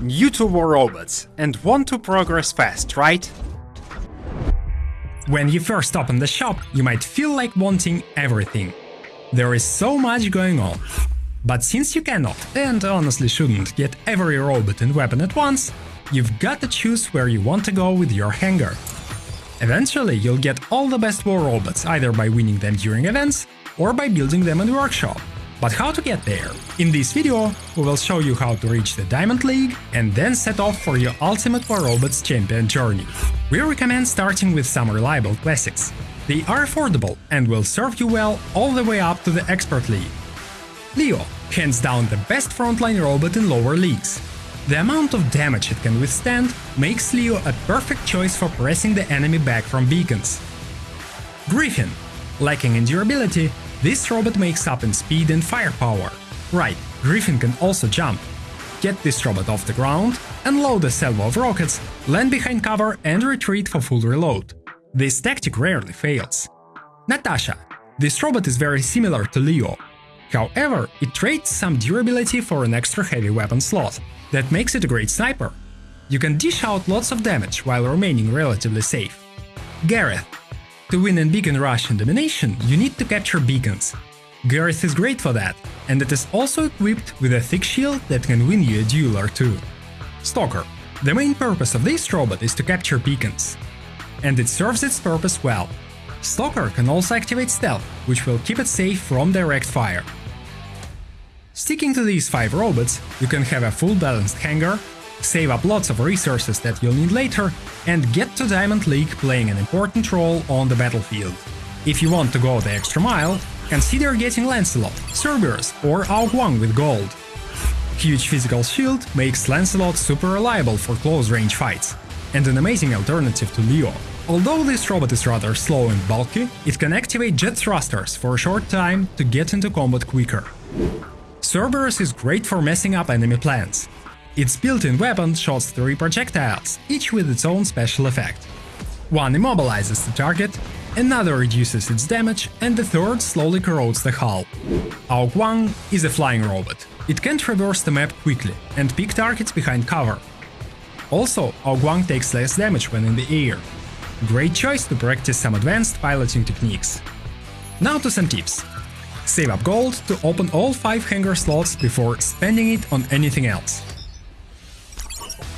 New to War Robots and want to progress fast, right? When you first open the shop, you might feel like wanting everything. There is so much going on. But since you cannot, and honestly shouldn't, get every robot and weapon at once, you've got to choose where you want to go with your hangar. Eventually, you'll get all the best war robots either by winning them during events or by building them in the workshop. But how to get there? In this video, we will show you how to reach the Diamond League and then set off for your Ultimate War Robots champion journey. We recommend starting with some reliable classics. They are affordable and will serve you well all the way up to the Expert League. Leo, hands down the best frontline robot in lower leagues. The amount of damage it can withstand makes Leo a perfect choice for pressing the enemy back from beacons. Griffin, lacking in durability, this robot makes up in speed and firepower. Right, Griffin can also jump. Get this robot off the ground, unload a salvo of rockets, land behind cover and retreat for full reload. This tactic rarely fails. Natasha. This robot is very similar to Leo. However, it trades some durability for an extra heavy weapon slot. That makes it a great sniper. You can dish out lots of damage while remaining relatively safe. Gareth. To win in Beacon Rush and Domination, you need to capture beacons. Gareth is great for that, and it is also equipped with a thick shield that can win you a duel or two. Stalker. The main purpose of this robot is to capture beacons. And it serves its purpose well. Stalker can also activate stealth, which will keep it safe from direct fire. Sticking to these 5 robots, you can have a full balanced hangar, save up lots of resources that you'll need later, and get to Diamond League playing an important role on the battlefield. If you want to go the extra mile, consider getting Lancelot, Cerberus or Ao Guang with gold. Huge physical shield makes Lancelot super reliable for close-range fights, and an amazing alternative to Leo. Although this robot is rather slow and bulky, it can activate jet thrusters for a short time to get into combat quicker. Cerberus is great for messing up enemy plans, its built-in weapon shoots three projectiles, each with its own special effect. One immobilizes the target, another reduces its damage, and the third slowly corrodes the hull. Ao Guang is a flying robot. It can traverse the map quickly and pick targets behind cover. Also, Ao Guang takes less damage when in the air. Great choice to practice some advanced piloting techniques. Now to some tips. Save up gold to open all 5 hangar slots before spending it on anything else.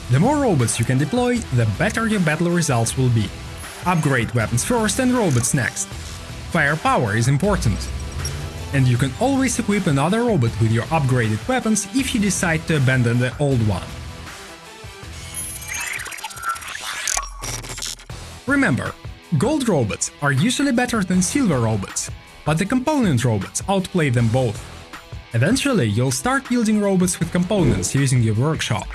The more robots you can deploy, the better your battle results will be. Upgrade weapons first and robots next. Firepower is important. And you can always equip another robot with your upgraded weapons if you decide to abandon the old one. Remember, gold robots are usually better than silver robots, but the component robots outplay them both. Eventually, you'll start building robots with components using your workshop.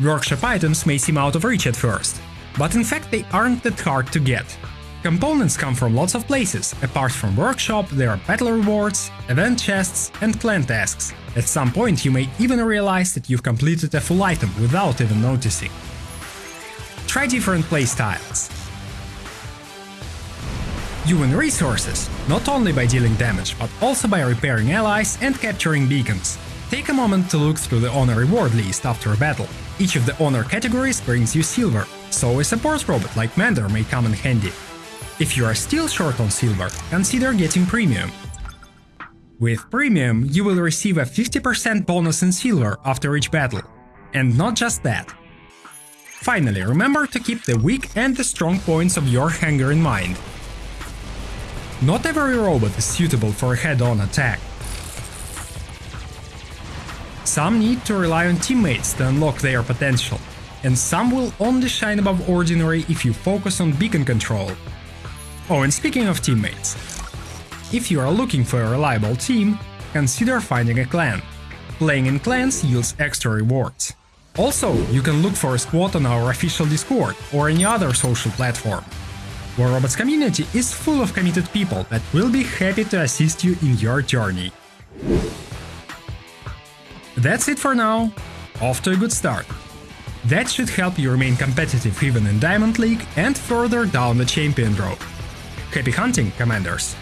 Workshop items may seem out of reach at first, but in fact they aren't that hard to get. Components come from lots of places, apart from workshop there are battle rewards, event chests and clan tasks. At some point you may even realize that you've completed a full item without even noticing. Try different playstyles. You win resources, not only by dealing damage, but also by repairing allies and capturing beacons. Take a moment to look through the honor reward list after a battle. Each of the honor categories brings you silver, so a support robot like Mender may come in handy. If you are still short on silver, consider getting premium. With premium, you will receive a 50% bonus in silver after each battle. And not just that. Finally, remember to keep the weak and the strong points of your hangar in mind. Not every robot is suitable for a head-on attack. Some need to rely on teammates to unlock their potential, and some will only shine above ordinary if you focus on beacon control. Oh, and speaking of teammates, if you are looking for a reliable team, consider finding a clan. Playing in clans yields extra rewards. Also, you can look for a squad on our official Discord or any other social platform. War Robots community is full of committed people that will be happy to assist you in your journey. That's it for now. Off to a good start. That should help you remain competitive even in Diamond League and further down the champion road. Happy hunting, Commanders!